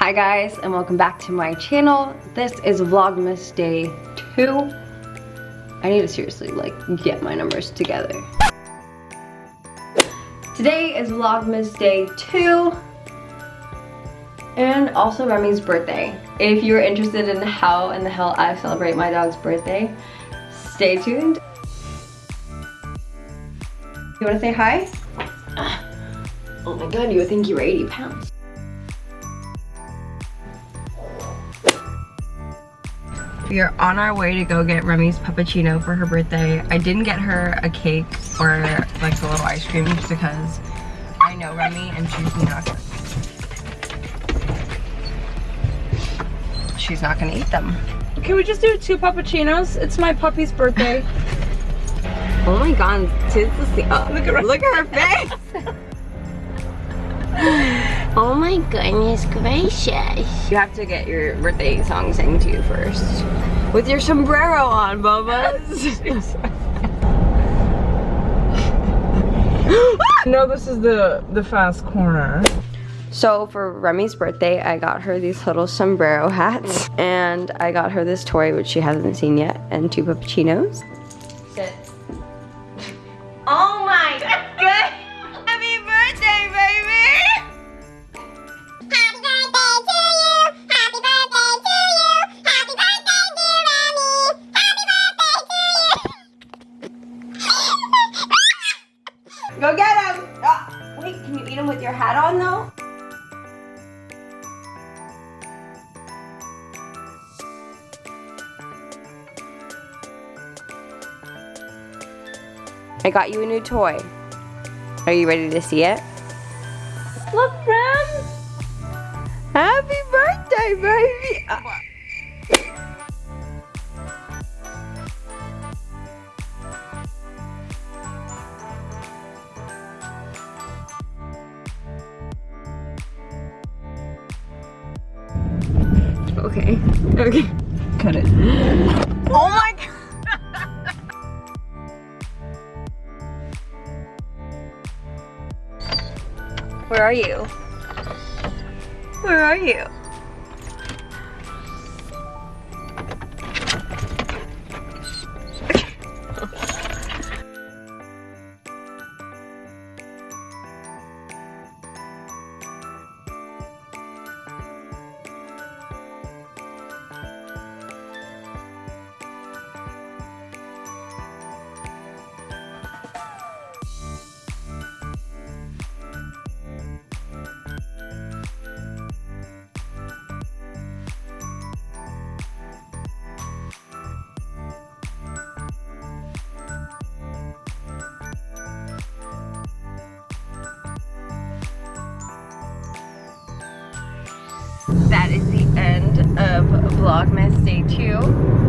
Hi guys and welcome back to my channel. This is Vlogmas Day 2. I need to seriously like get my numbers together. Today is Vlogmas Day 2 and also Remy's birthday. If you're interested in how in the hell I celebrate my dog's birthday, stay tuned. You wanna say hi? Ah. Oh my god, you would think you were 80 pounds. We are on our way to go get Remy's puppuccino for her birthday. I didn't get her a cake or like a little ice cream just because I know Remy and she's not she's not gonna eat them. Can we just do two puppuccinos? It's my puppy's birthday. oh my god, tis the oh, look at her look at her face. Oh my goodness gracious. You have to get your birthday song sang to you first. With your sombrero on, Bubba. no, this is the, the fast corner. So for Remy's birthday, I got her these little sombrero hats. And I got her this toy, which she hasn't seen yet, and two puppuccinos. Go get him! Oh, wait, can you eat him with your hat on though? I got you a new toy. Are you ready to see it? Look, friends! Happy birthday, baby! Uh, Okay. Okay. Cut it. Oh my god! Where are you? Where are you? That is the end of Vlogmas Day 2.